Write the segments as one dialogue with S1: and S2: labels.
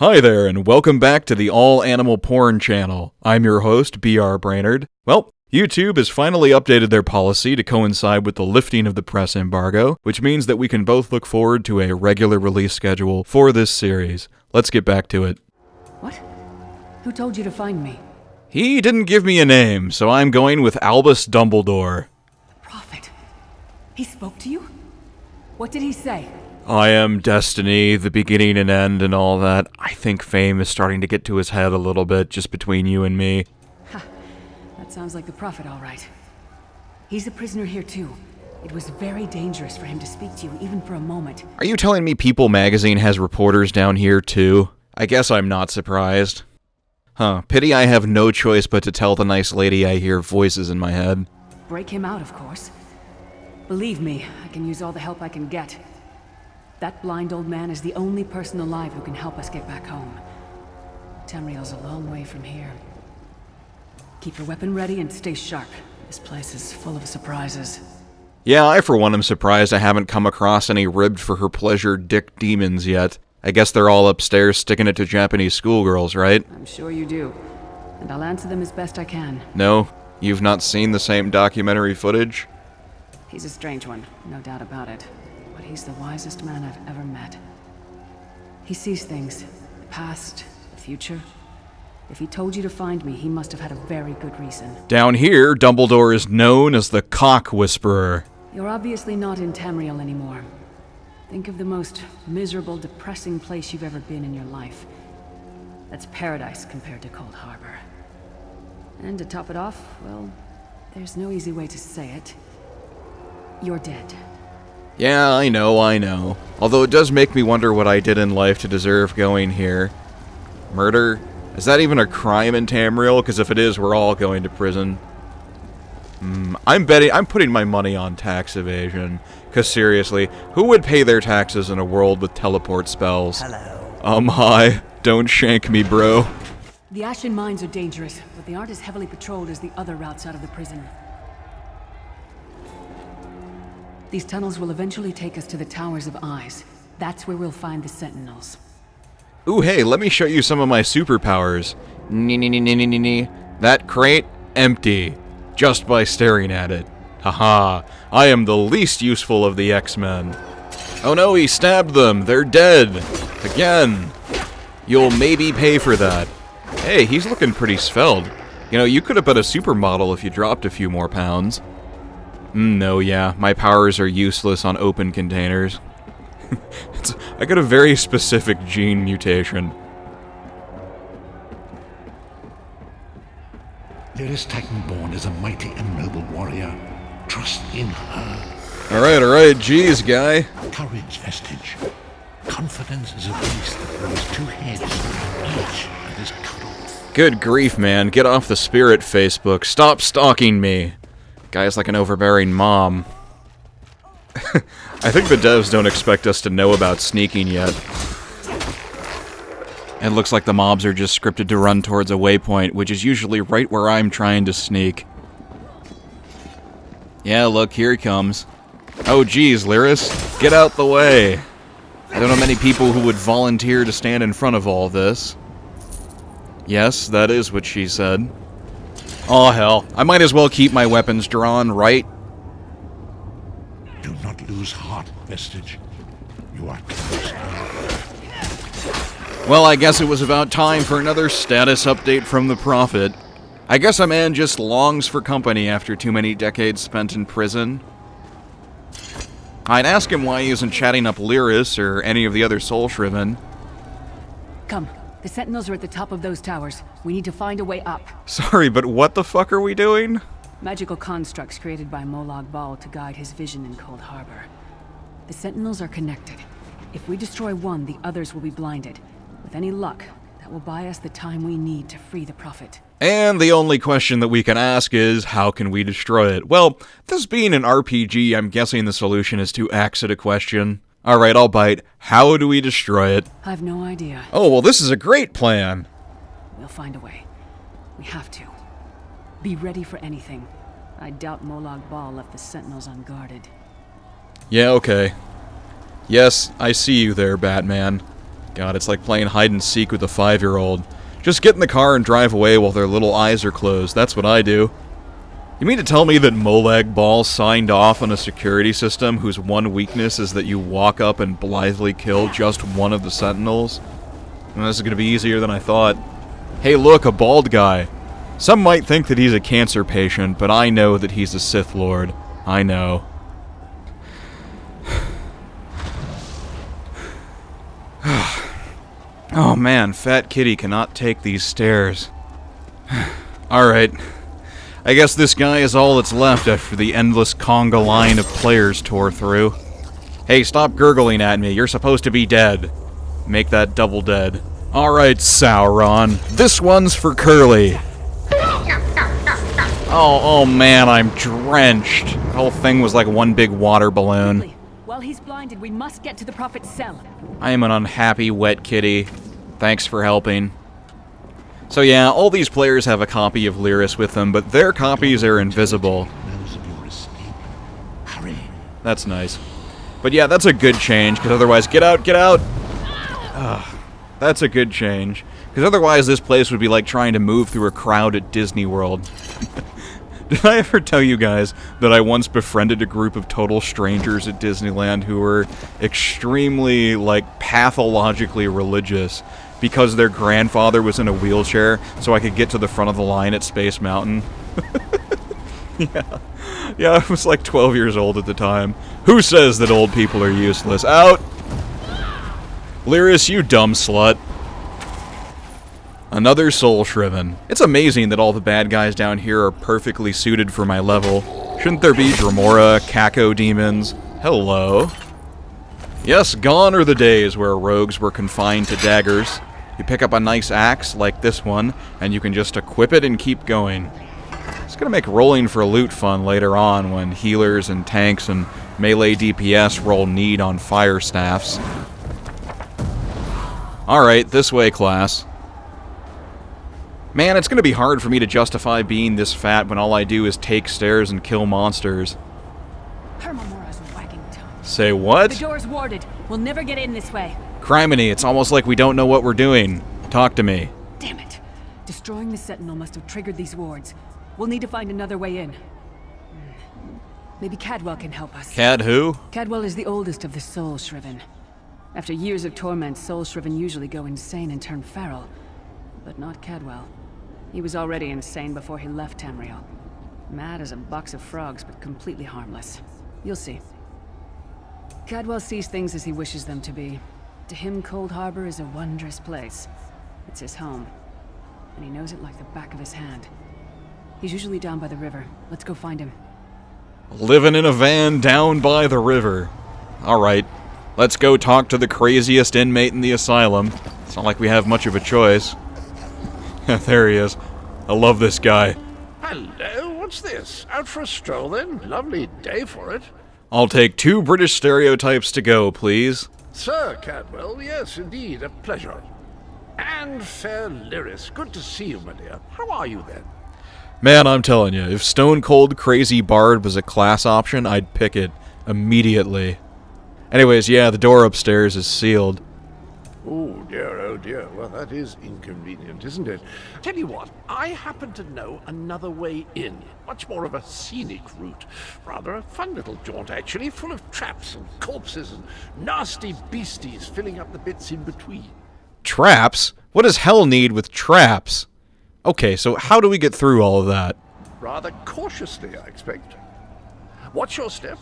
S1: Hi there, and welcome back to the All Animal Porn channel. I'm your host, BR Brainerd. Well, YouTube has finally updated their policy to coincide with the lifting of the press embargo, which means that we can both look forward to a regular release schedule for this series. Let's get back to it.
S2: What? Who told you to find me?
S1: He didn't give me a name, so I'm going with Albus Dumbledore.
S2: The Prophet. He spoke to you? What did he say?
S1: I am destiny, the beginning and end, and all that. I think fame is starting to get to his head a little bit, just between you and me.
S2: Ha. That sounds like the Prophet, all right. He's a prisoner here, too. It was very dangerous for him to speak to you, even for a moment.
S1: Are you telling me People magazine has reporters down here, too? I guess I'm not surprised. Huh, pity I have no choice but to tell the nice lady I hear voices in my head.
S2: Break him out, of course. Believe me, I can use all the help I can get. That blind old man is the only person alive who can help us get back home. Tamriel's a long way from here. Keep your weapon ready and stay sharp. This place is full of surprises.
S1: Yeah, I for one am surprised I haven't come across any ribbed for her pleasure dick demons yet. I guess they're all upstairs sticking it to Japanese schoolgirls, right?
S2: I'm sure you do. And I'll answer them as best I can.
S1: No? You've not seen the same documentary footage?
S2: He's a strange one, no doubt about it. But he's the wisest man I've ever met. He sees things. The past, the future. If he told you to find me, he must have had a very good reason.
S1: Down here, Dumbledore is known as the Cock Whisperer.
S2: You're obviously not in Tamriel anymore. Think of the most miserable, depressing place you've ever been in your life. That's paradise compared to Coldharbour. And to top it off, well, there's no easy way to say it. You're dead.
S1: Yeah, I know, I know. Although it does make me wonder what I did in life to deserve going here. Murder? Is that even a crime in Tamriel? Because if it is, we're all going to prison. Mm, I'm betting, I'm putting my money on tax evasion. Because seriously, who would pay their taxes in a world with teleport spells?
S3: Hello.
S1: Um, hi. Don't shank me, bro.
S2: The Ashen Mines are dangerous, but they aren't as heavily patrolled as the other routes out of the prison. These tunnels will eventually take us to the Towers of Eyes. That's where we'll find the Sentinels.
S1: Ooh, hey, let me show you some of my superpowers. Nee, nee, nee, nee, nee, nee, nee. That crate, empty. Just by staring at it. Haha, I am the least useful of the X-Men. Oh no, he stabbed them. They're dead. Again. You'll maybe pay for that. Hey, he's looking pretty svelte. You know, you could have been a supermodel if you dropped a few more pounds. Mm, no, yeah, my powers are useless on open containers. It's, I got a very specific gene mutation.
S4: Lyris Titanborn is a mighty and noble warrior. Trust in her.
S1: Alright, alright, jeez, guy.
S4: Courage, Vestige. Confidence is a beast that grows two heads, each is cut off.
S1: Good grief, man. Get off the spirit Facebook. Stop stalking me. Guy's like an overbearing mom. I think the devs don't expect us to know about sneaking yet. It looks like the mobs are just scripted to run towards a waypoint, which is usually right where I'm trying to sneak. Yeah, look, here he comes. Oh geez, Lyris, get out the way. I don't know many people who would volunteer to stand in front of all this. Yes, that is what she said. Oh hell, I might as well keep my weapons drawn, right?
S4: Do not lose heart, Vestige. You are close.
S1: Well, I guess it was about time for another status update from the Prophet. I guess a man just longs for company after too many decades spent in prison. I'd ask him why he isn't chatting up Lyris or any of the other Soul Shriven.
S2: Come, the Sentinels are at the top of those towers. We need to find a way up.
S1: Sorry, but what the fuck are we doing?
S2: Magical constructs created by Molag Bal to guide his vision in Coldharbour. The Sentinels are connected. If we destroy one, the others will be blinded. With any luck, that will buy us the time we need to free the Prophet.
S1: And the only question that we can ask is, how can we destroy it? Well, this being an RPG, I'm guessing the solution is to exit a question. Alright, I'll bite. How do we destroy it?
S2: I've no idea.
S1: Oh, well, this is a great plan.
S2: We'll find a way. We have to. Be ready for anything. I doubt Molag Bal left the Sentinels unguarded.
S1: Yeah, okay. Yes, I see you there, Batman. God, it's like playing hide and seek with a five year old. Just get in the car and drive away while their little eyes are closed. That's what I do. You mean to tell me that Molag Bal signed off on a security system whose one weakness is that you walk up and blithely kill just one of the sentinels? Well, this is going to be easier than I thought. Hey look, a bald guy. Some might think that he's a cancer patient, but I know that he's a Sith Lord. I know. oh man, Fat Kitty cannot take these stairs. Alright. I guess this guy is all that's left after the endless conga line of players tore through. Hey, stop gurgling at me. You're supposed to be dead. Make that double dead. Alright, Sauron. This one's for Curly. Oh, oh man, I'm drenched. The whole thing was like one big water balloon.
S2: Quickly. While he's blinded, we must get to the Prophet's cell.
S1: I am an unhappy wet kitty. Thanks for helping. So yeah, all these players have a copy of Lyris with them, but their copies are invisible. That's nice. But yeah, that's a good change, because otherwise, get out, get out! Ugh, that's a good change. Because otherwise, this place would be like trying to move through a crowd at Disney World. Did I ever tell you guys that I once befriended a group of total strangers at Disneyland who were extremely, like, pathologically religious because their grandfather was in a wheelchair so I could get to the front of the line at Space Mountain? yeah. Yeah, I was like 12 years old at the time. Who says that old people are useless? Out! Lyris, you dumb slut. Another Soul Shriven. It's amazing that all the bad guys down here are perfectly suited for my level. Shouldn't there be Dremora, Kako demons? Hello. Yes, gone are the days where rogues were confined to daggers. You pick up a nice axe, like this one, and you can just equip it and keep going. It's gonna make rolling for loot fun later on when healers and tanks and melee DPS roll need on fire staffs. Alright, this way, class. Man, it's gonna be hard for me to justify being this fat when all I do is take stairs and kill monsters.
S2: Hermaeus Mora's wagging tongue.
S1: Say
S2: The
S1: what?
S2: door's warded. We'll never get in this way.
S1: Criminy, it's almost like we don't know what we're doing. Talk to me.
S2: Damn it. Destroying the Sentinel must have triggered these wards. We'll need to find another way in. Hmm. Maybe Cadwell can help us.
S1: Cad who?
S2: Cadwell is the oldest of the Soul Shriven. After years of torment, Soul Shriven usually go insane and turn feral. But not Cadwell. He was already insane before he left Tamriel. Mad as a box of frogs, but completely harmless. You'll see. Cadwell sees things as he wishes them to be. To him, Coldharbour is a wondrous place. It's his home. And he knows it like the back of his hand. He's usually down by the river. Let's go find him.
S1: Living in a van down by the river. Alright. Let's go talk to the craziest inmate in the asylum. It's not like we have much of a choice. there he is. I love this guy.
S3: Hello, what's this? Out for a stroll then? Lovely day for it.
S1: I'll take two British stereotypes to go, please.
S3: Sir Cadwell, yes, indeed, a pleasure. And fair Lyris, good to see you, my dear. How are you then?
S1: Man, I'm telling you, if Stone Cold Crazy Bard was a class option, I'd pick it immediately. Anyways, yeah, the door upstairs is sealed.
S3: Oh dear, oh dear. Well, that is inconvenient, isn't it? Tell you what, I happen to know another way in. Much more of a scenic route. Rather a fun little jaunt, actually, full of traps and corpses and nasty beasties filling up the bits in between.
S1: Traps? What does hell need with traps? Okay, so how do we get through all of that?
S3: Rather cautiously, I expect. Watch your step,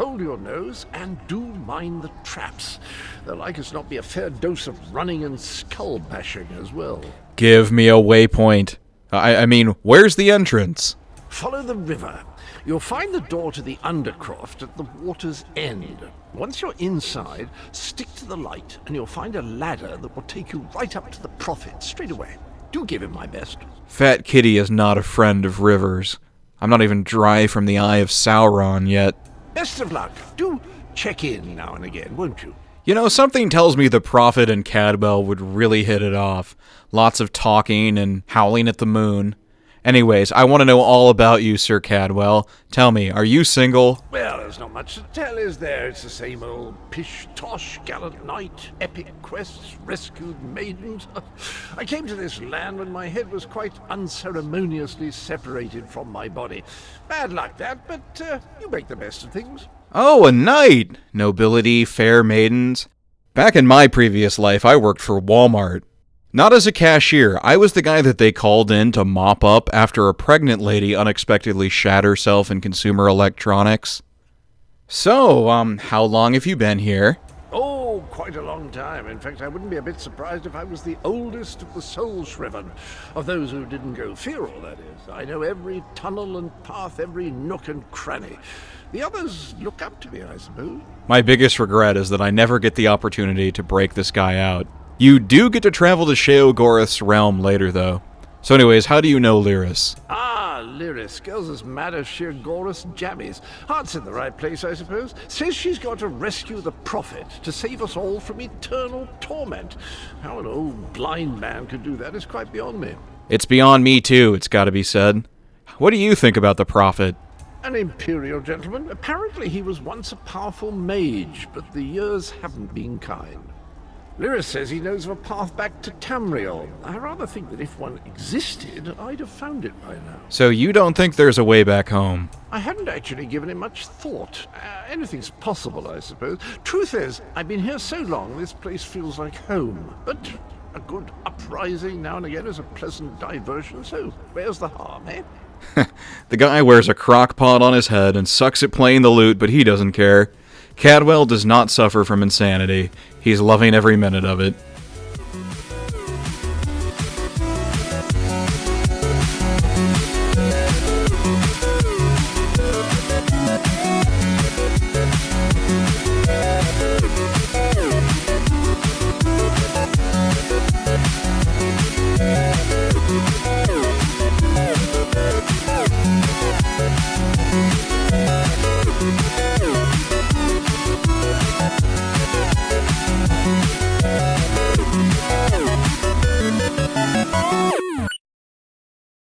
S3: hold your nose, and do mind the traps. There'll like as not be a fair dose of running and skull bashing as well.
S1: Give me a waypoint. I, I mean, where's the entrance?
S3: Follow the river. You'll find the door to the Undercroft at the water's end. Once you're inside, stick to the light, and you'll find a ladder that will take you right up to the Prophet straight away. Do give him my best.
S1: Fat Kitty is not a friend of rivers. I'm not even dry from the eye of Sauron yet.
S3: Best of luck. Do check in now and again, won't you?
S1: You know, something tells me the Prophet and Cadwell would really hit it off. Lots of talking and howling at the moon. Anyways, I want to know all about you, Sir Cadwell. Tell me, are you single?
S3: Well, there's not much to tell, is there? It's the same old pish tosh, gallant knight, epic quests, rescued maidens. I came to this land when my head was quite unceremoniously separated from my body. Bad luck, that, but uh, you make the best of things.
S1: Oh, a knight! Nobility, fair maidens. Back in my previous life, I worked for Walmart. Not as a cashier, I was the guy that they called in to mop up after a pregnant lady unexpectedly shat herself in consumer electronics. So, um, how long have you been here?
S3: Oh, quite a long time. In fact, I wouldn't be a bit surprised if I was the oldest of the soul shriven. Of those who didn't go feral, that is. I know every tunnel and path, every nook and cranny. The others look up to me, I suppose.
S1: My biggest regret is that I never get the opportunity to break this guy out. You do get to travel to Sheogorath's realm later, though. So anyways, how do you know Lyris?
S3: Ah, Lyris. Girl's as mad as Sheogorath's jammies. Heart's in the right place, I suppose. Says she's got to rescue the Prophet to save us all from eternal torment. How an old blind man could do that is quite beyond me.
S1: It's beyond me, too, it's gotta be said. What do you think about the Prophet?
S3: An imperial gentleman. Apparently he was once a powerful mage, but the years haven't been kind. Lyris says he knows of a path back to Tamriel. I rather think that if one existed, I'd have found it by now.
S1: So you don't think there's a way back home?
S3: I hadn't actually given it much thought. Uh, anything's possible, I suppose. Truth is, I've been here so long, this place feels like home. But a good uprising now and again is a pleasant diversion, so where's the harm, eh?
S1: the guy wears a crock pot on his head and sucks at playing the lute, but he doesn't care. Cadwell does not suffer from insanity. He's loving every minute of it.